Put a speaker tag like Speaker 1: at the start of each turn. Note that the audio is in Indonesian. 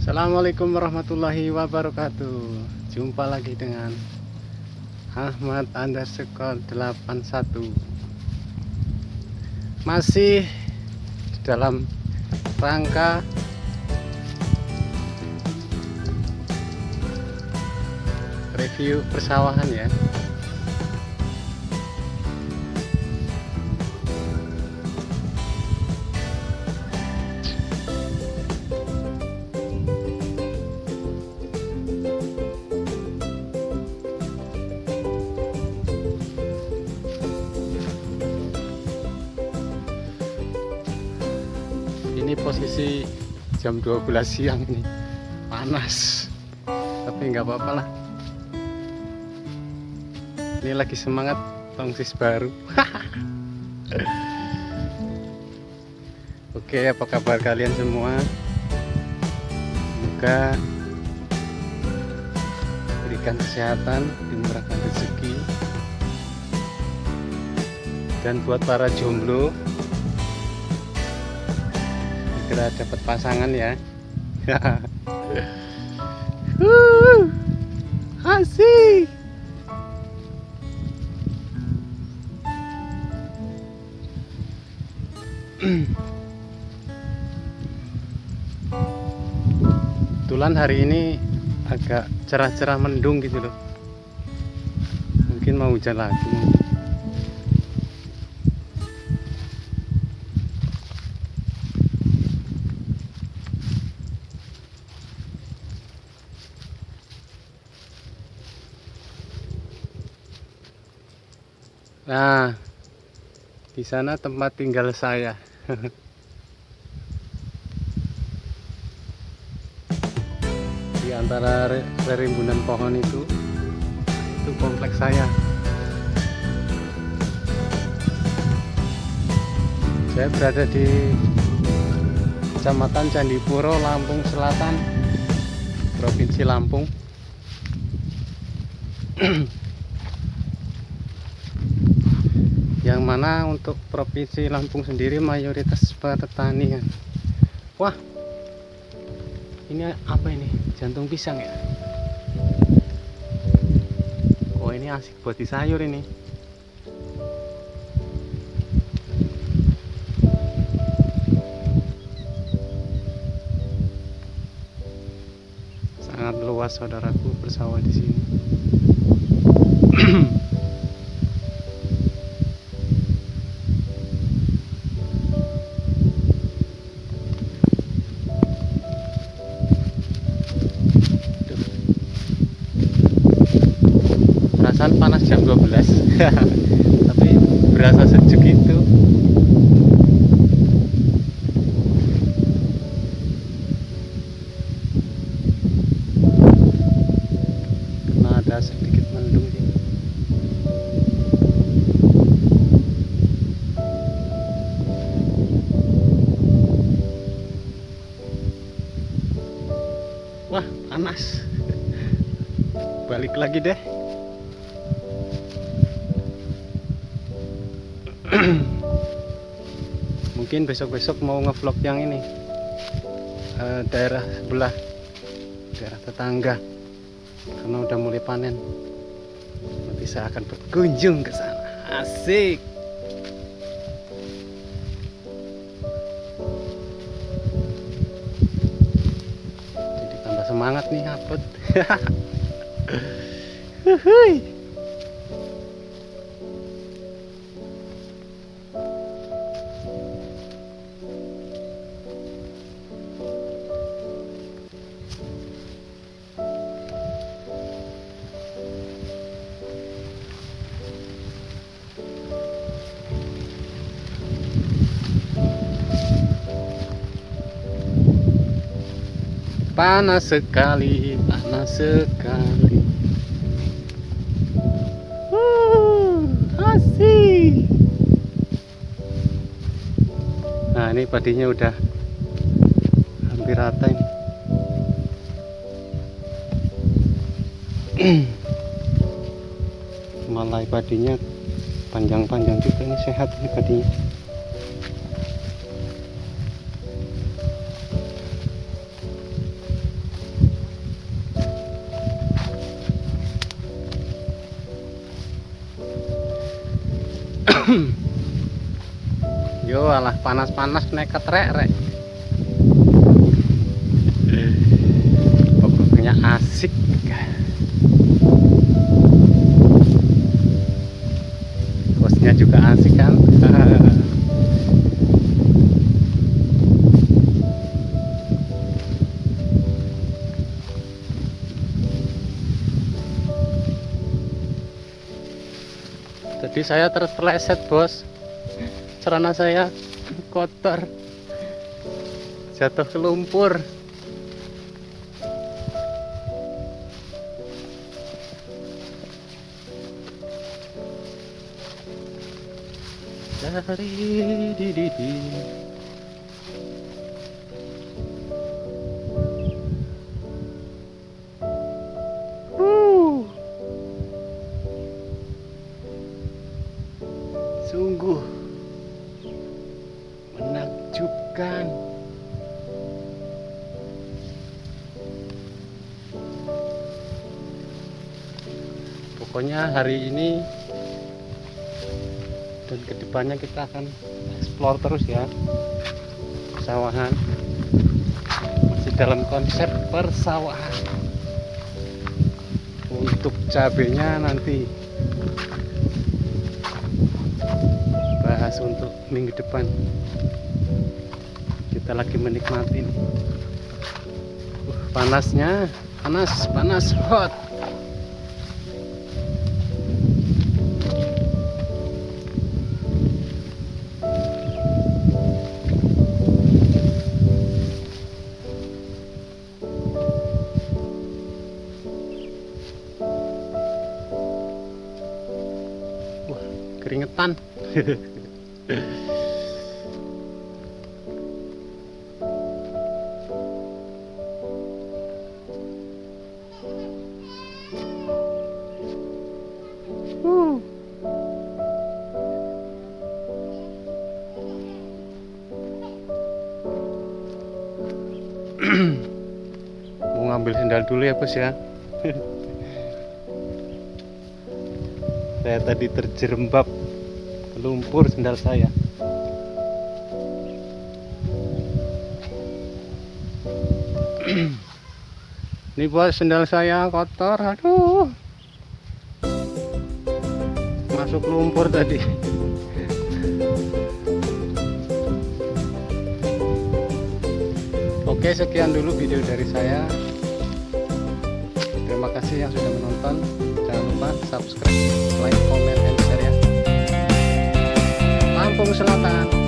Speaker 1: Assalamualaikum warahmatullahi wabarakatuh. Jumpa lagi dengan Ahmad underscore 81 Masih dalam rangka Review persawahan ya posisi jam 12 siang ini. Panas. Tapi nggak apa-apa lah. Ini lagi semangat tongsis baru. Oke apa kabar kalian semua? Semoga berikan kesehatan dimurahkan rezeki. Dan buat para jomblo segera dapat pasangan ya. Uh, asik. Kebetulan hari ini agak cerah-cerah mendung gitu loh. Mungkin mau hujan lagi Nah, di sana tempat tinggal saya. di antara rerimbunan pohon itu, itu kompleks saya. Saya berada di Kecamatan Candipuro, Lampung Selatan, Provinsi Lampung. yang mana untuk provinsi Lampung sendiri mayoritas pertanian wah ini apa ini? Jantung pisang ya? Oh ini asik buat di sayur ini. Sangat luas saudaraku bersawah di sini tapi berasa sejuk itu. Karena ada sedikit mendung sih. Wah panas. Balik lagi deh mungkin besok-besok mau ngevlog yang ini. Eh, daerah sebelah. Daerah tetangga. Karena udah mulai panen. Nanti saya akan berkunjung ke sana. Asik. Jadi tambah semangat nih upload Panas sekali, panas sekali. Uh, asik. Nah, ini padinya udah hampir rata ini. Malai padinya panjang-panjang juga ini sehat ini padinya. Yo alah panas-panas nekat rek rek. Pokoknya asik. Bosnya juga asik kan. Jadi saya terpeleset bos. Celana saya kotor. Jatuh ke lumpur. Dari di di di pokoknya hari ini dan ke depannya kita akan explore terus ya. Persawahan. Masih dalam konsep persawahan. Untuk cabenya nanti. Bahas untuk minggu depan. Kita lagi menikmati. Uh, panasnya panas panas hot keringetan Uh. Mau ngambil sendal dulu ya bos ya Saya tadi terjerembab ke lumpur sendal saya. Ini bos sendal saya kotor aduh. Masuk lumpur tadi. Oke sekian dulu video dari saya. Terima kasih yang sudah menonton subscribe, like, comment, and share ya. Lampung Selatan